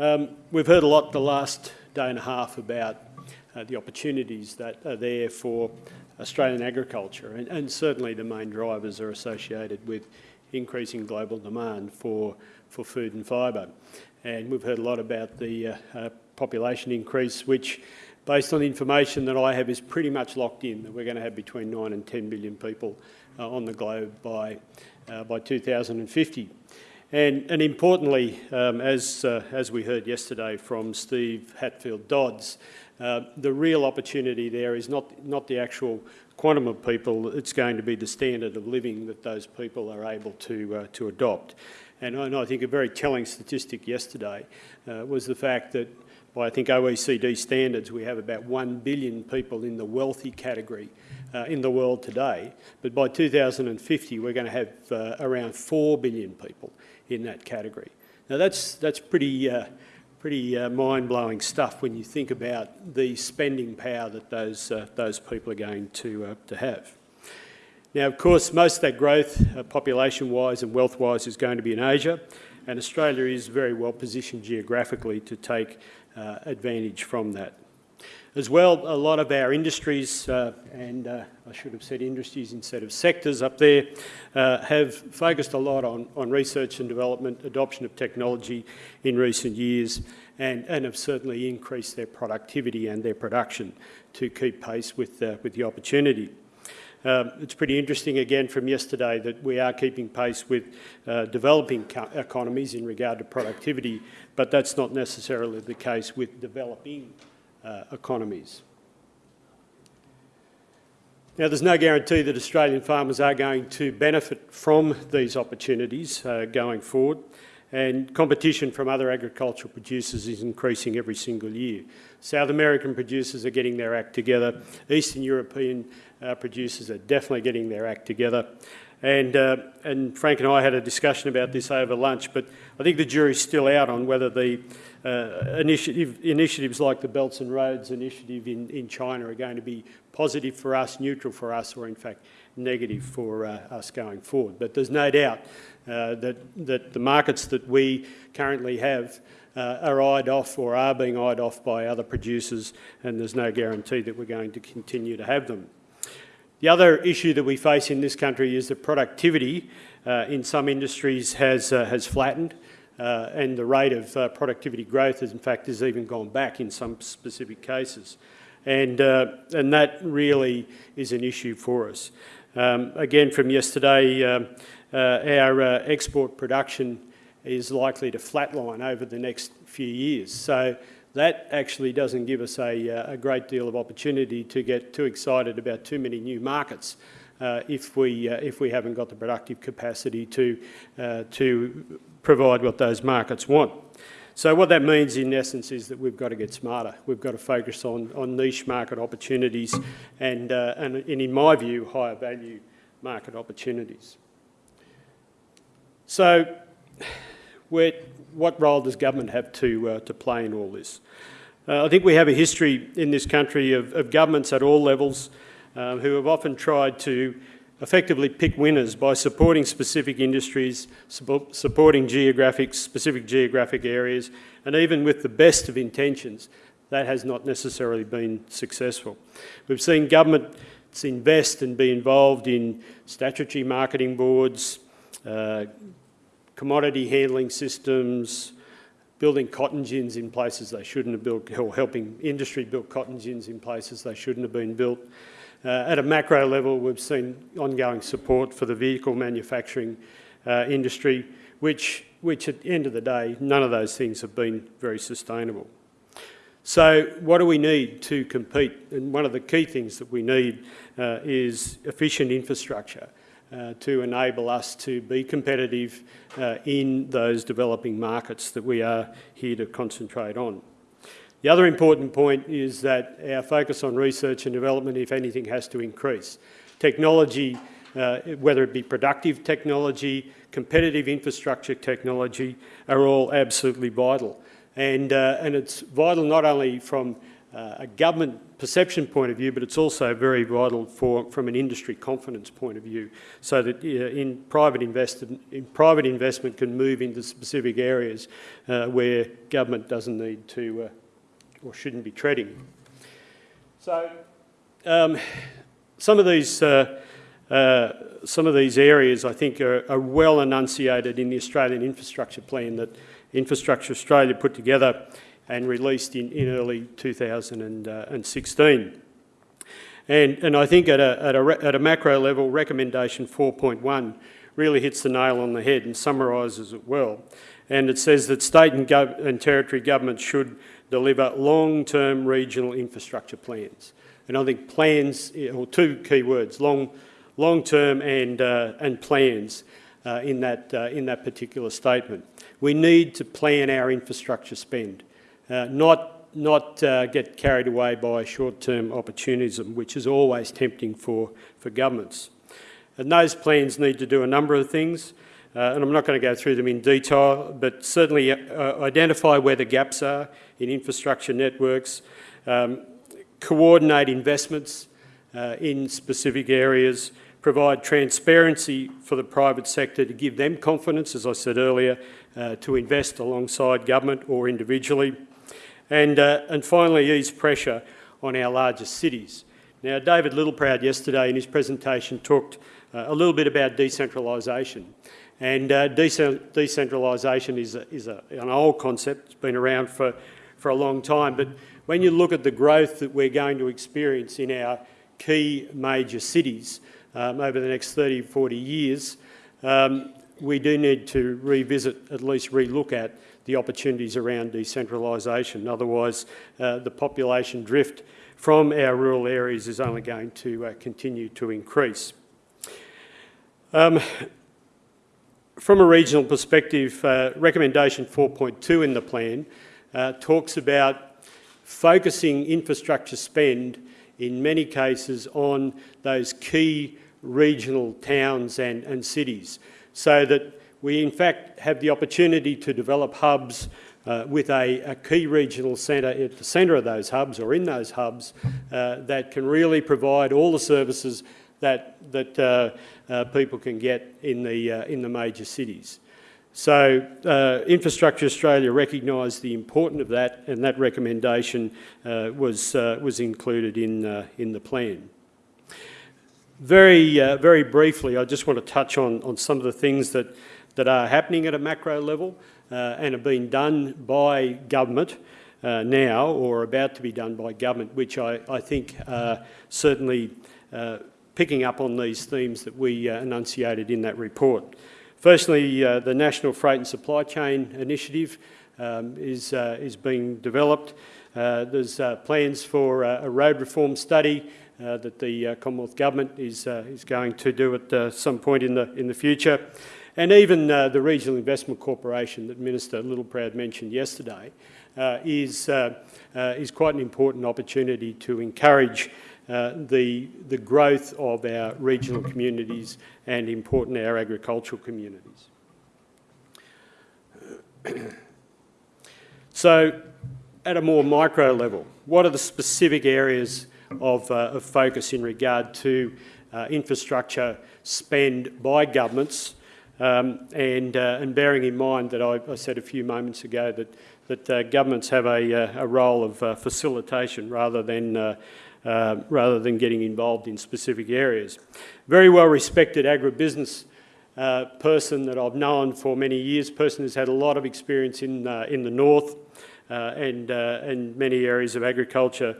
Um, we've heard a lot the last day and a half about uh, the opportunities that are there for Australian agriculture and, and, certainly the main drivers are associated with increasing global demand for, for food and fibre. And we've heard a lot about the uh, uh, population increase which based on the information that I have is pretty much locked in that we're going to have between 9 and 10 billion people uh, on the globe by, uh, by 2050. And, and importantly, um, as, uh, as we heard yesterday from Steve Hatfield Dodds, uh, the real opportunity there is not, not the actual quantum of people, it's going to be the standard of living that those people are able to, uh, to adopt. And I, and I, think a very telling statistic yesterday uh, was the fact that by I think OECD standards we have about 1 billion people in the wealthy category uh, in the world today, but by 2050 we're going to have uh, around 4 billion people in that category. Now that's, that's pretty, uh, pretty uh, mind-blowing stuff when you think about the spending power that those, uh, those people are going to, uh, to have. Now, of course, most of that growth, population-wise and wealth-wise, is going to be in Asia, and Australia is very well positioned geographically to take uh, advantage from that. As well, a lot of our industries, uh, and uh, I should have said industries instead of sectors up there, uh, have focused a lot on, on research and development, adoption of technology in recent years, and, and have certainly increased their productivity and their production to keep pace with, uh, with the opportunity. Um, it's pretty interesting again from yesterday that we are keeping pace with uh, developing economies in regard to productivity, but that's not necessarily the case with developing uh, economies. Now, there's no guarantee that Australian farmers are going to benefit from these opportunities uh, going forward, and competition from other agricultural producers is increasing every single year. South American producers are getting their act together. Eastern European uh, producers are definitely getting their act together. And, uh, and Frank and I had a discussion about this over lunch, but I think the jury's still out on whether the uh, initiative, initiatives like the Belts and Roads initiative in, in China are going to be positive for us, neutral for us, or in fact negative for uh, us going forward. But there's no doubt uh, that, that the markets that we currently have uh, are eyed off or are being eyed off by other producers and there's no guarantee that we're going to continue to have them. The other issue that we face in this country is that productivity uh, in some industries has, uh, has flattened uh, and the rate of uh, productivity growth has in fact has even gone back in some specific cases. And, and that really is an issue for us. Um, again, from yesterday, um, our export production is likely to flatline over the next few years. So that actually doesn't give us a, uh, a great deal of opportunity to get too excited about too many new markets uh, if, we, uh, if we haven't got the productive capacity to, uh, to provide what those markets want. So what that means in essence is that we've got to get smarter. We've got to focus on, on niche market opportunities and, uh, and, and in my view, higher value market opportunities. So what role does government have to, uh, to play in all this? Uh, I think we have a history in this country of, of governments at all levels um, who have often tried to effectively pick winners by supporting specific industries, supporting geographic, specific geographic areas, and even with the best of intentions, that has not necessarily been successful. We've seen governments invest and be involved in statutory marketing boards, uh, commodity handling systems, building cotton gins in places they shouldn't have built, or helping industry build cotton gins in places they shouldn't have been built. Uh, at a macro level, we've seen ongoing support for the vehicle manufacturing uh, industry, which, which at the end of the day, none of those things have been very sustainable. So what do we need to compete? And one of the key things that we need uh, is efficient infrastructure uh, to enable us to be competitive uh, in those developing markets that we are here to concentrate on. The other important point is that our focus on research and development, if anything, has to increase. Technology, uh, whether it be productive technology, competitive infrastructure technology, are all absolutely vital. And, uh, and it's vital not only from uh, a government perception point of view, but it's also very vital for, from an industry confidence point of view, so that uh, in private investment, in private investment can move into specific areas uh, where government doesn't need to uh, or shouldn't be treading. So, um, some of these uh, uh, some of these areas, I think, are, are, well enunciated in the Australian Infrastructure Plan that Infrastructure Australia put together and released in, in early 2016. And, and I think at a, at, a, at a macro level, recommendation 4.1 really hits the nail on the head and summarises it well. And it says that state and, and territory governments should deliver long-term regional infrastructure plans. And I think plans, or two key words, long, long-term and, uh, and plans uh, in, that, uh, in that particular statement. We need to plan our infrastructure spend, uh, not, not uh, get carried away by short-term opportunism, which is always tempting for, for governments. And those plans need to do a number of things, uh, and I'm not going to go through them in detail, but certainly identify where the gaps are in infrastructure networks, um, coordinate investments in specific areas, provide transparency for the private sector to give them confidence, as I said earlier, uh, to invest alongside government or individually. And, uh, and finally, ease pressure on our largest cities. Now, David Littleproud yesterday in his presentation talked uh, a little bit about decentralisation. And uh, decentralisation is, a, is a, an old concept, it's been around for, for a long time, but when you look at the growth that we're going to experience in our key major cities, um, over the next 30, 40 years, um, we do need to revisit, at least relook at the opportunities around decentralisation. Otherwise, uh, the population drift from our rural areas is only going to uh, continue to increase. Um, from a regional perspective, uh, recommendation 4.2 in the plan uh, talks about focusing infrastructure spend in many cases on those key regional towns and, and cities so that we in fact have the opportunity to develop hubs uh, with a, a, key regional centre at the centre of those hubs or in those hubs uh, that can really provide all the services that, that uh, uh people can get in the, uh, in the major cities. So uh, Infrastructure Australia recognised the importance of that and that recommendation was, was included in, in the plan. Very, uh, very briefly, I just want to touch on, on some of the things that, that are happening at a macro level uh, and are being done by government now or about to be done by government, which I, I think are certainly picking up on these themes that we enunciated in that report. Firstly, uh, the National Freight and Supply Chain Initiative um, is, uh, is being developed. Uh, there's uh, plans for uh, a road reform study uh, Uh, that the uh, Commonwealth Government is, uh, is going to do at some point in the, in the future. And even the Regional Investment Corporation that Minister Littleproud mentioned yesterday is, is quite an important opportunity to encourage uh, the, the growth of our regional communities and important our agricultural communities. so at a more micro level, what are the specific areas of, uh, of focus in regard to uh, infrastructure spend by governments um, and, uh, and bearing in mind that I, I, said a few moments ago that, that uh, governments have a, a role of facilitation rather than uh, rather than getting involved in specific areas. Very well respected agribusiness uh, person that I've known for many years, person who's had a lot of experience in, uh, in the north uh, and, uh, and many areas of agriculture,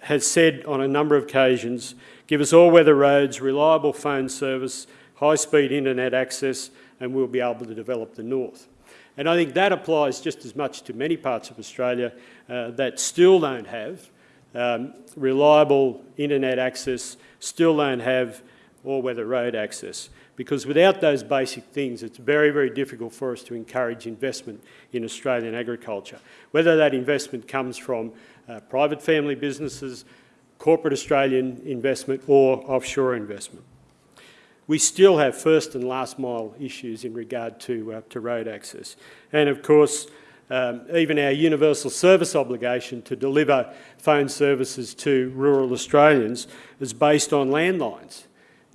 has said on a number of occasions, give us all-weather roads, reliable phone service, high-speed internet access, and we'll be able to develop the north. And I think that applies just as much to many parts of Australia uh, that still don't have um, reliable internet access, still don't have all-weather road access. Because without those basic things, it's very, very difficult for us to encourage investment in Australian agriculture. Whether that investment comes from uh, private family businesses, corporate Australian investment or offshore investment. We still have first and last mile issues in regard to, uh, to road access. And of course, um, even our universal service obligation to deliver phone services to rural Australians is based on landlines.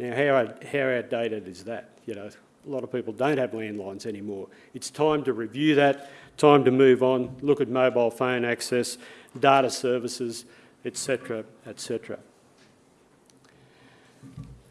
Now, how, how outdated is that? You know, a lot of people don't have landlines anymore. It's time to review that, time to move on, look at mobile phone access, data services, etc., etc.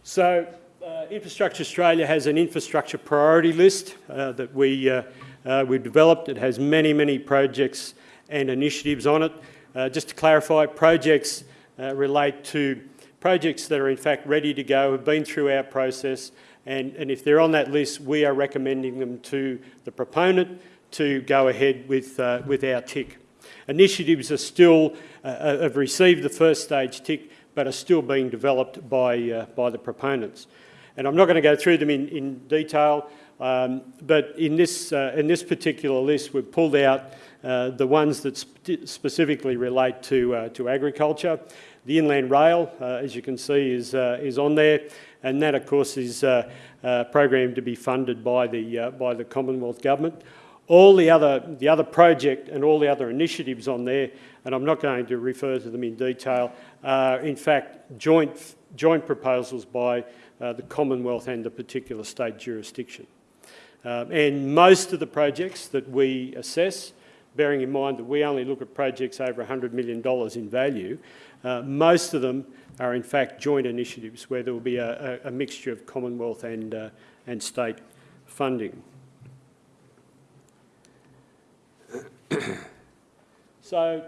So, uh, Infrastructure Australia has an infrastructure priority list uh, that we uh, uh, we've developed. It has many, many projects and initiatives on it. Uh, just to clarify, projects uh, relate to projects that are in fact ready to go, have been through our process, and, and if they're on that list, we are recommending them to the proponent to go ahead with, uh, with our tick. Initiatives are still, uh, uh, have received the first stage tick, but are still being developed by, by the proponents. And I'm not going to go through them in, in detail. Um, but in this, uh, in this particular list, we've pulled out uh, the ones that sp specifically relate to, uh, to agriculture. The inland rail, uh, as you can see, is, uh, is on there, and that, of course, is uh, programmed to be funded by the, by the Commonwealth Government. All the other, the other project and all the other initiatives on there, and I'm not going to refer to them in detail, are in fact joint, joint proposals by the Commonwealth and the particular state jurisdiction. Um, and most of the projects that we assess, bearing in mind that we only look at projects over $100 million in value, uh, most of them are in fact joint initiatives where there will be a, a, mixture of Commonwealth and, uh, and state funding. so,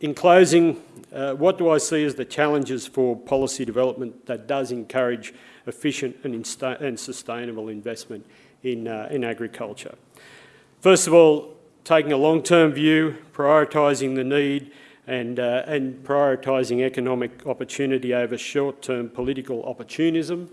in closing, uh, what do I see as the challenges for policy development that does encourage efficient and, and sustainable investment in, uh, in agriculture. First of all, taking a long-term view, prioritising the need and, uh, and prioritising economic opportunity over short-term political opportunism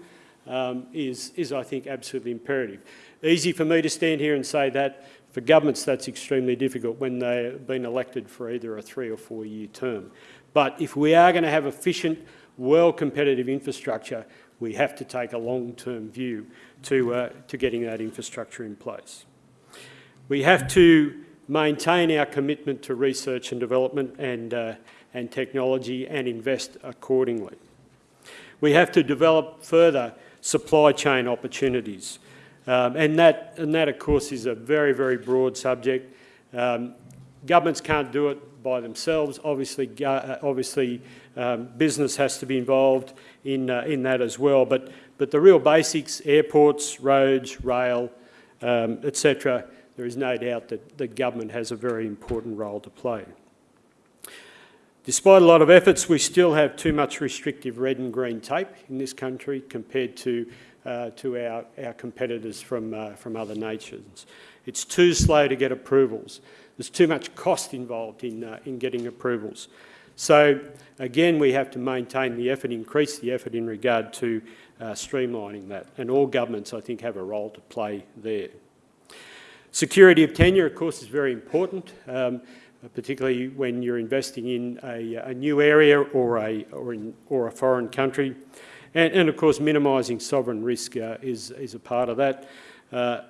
um, is, is, I think, absolutely imperative. Easy for me to stand here and say that. For governments, that's extremely difficult when they've been elected for either a three or four year term. But if we are going to have efficient, well-competitive infrastructure, we have to take a long-term view to, uh, to getting that infrastructure in place. We have to maintain our commitment to research and development and, uh, and technology and invest accordingly. We have to develop further supply chain opportunities. Um, and, that, and that, of course, is a very, very broad subject. Um, governments can't do it by themselves. Obviously, uh, obviously um, business has to be involved in, uh, in that as well. But, but the real basics, airports, roads, rail, um, etc., there is no doubt that the government has a very important role to play. Despite a lot of efforts, we still have too much restrictive red and green tape in this country compared to, uh, to our, our competitors from, uh, from other nations. It's too slow to get approvals. There's too much cost involved in, uh, in getting approvals. So again, we have to maintain the effort, increase the effort in regard to uh, streamlining that. And all governments, I think, have a role to play there. Security of tenure, of course, is very important, um, particularly when you're investing in a, a new area or a, or, in, or a foreign country. And, and, of course, minimising sovereign risk uh, is, is a part of that. Uh,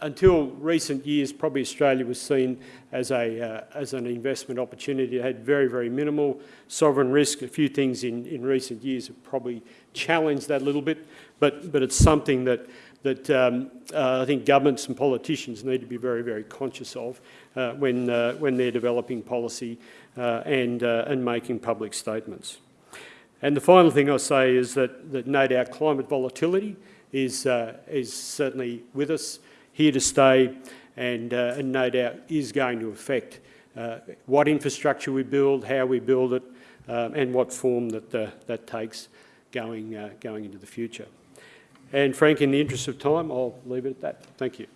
until recent years, probably Australia was seen as, a, uh, as an investment opportunity. It had very, very minimal sovereign risk. A few things in, in recent years have probably challenged that a little bit, but, but it's something that, that um, uh, I think governments and politicians need to be very, very conscious of uh, when, uh, when they're developing policy and, and making public statements. And the final thing I'll say is that, that no doubt climate volatility is, is certainly with us here to stay and, uh, and no doubt is going to affect uh, what infrastructure we build, how we build it, um, and what form that, uh, that takes going, uh, going into the future. And Frank, in the interest of time, I'll leave it at that. Thank you.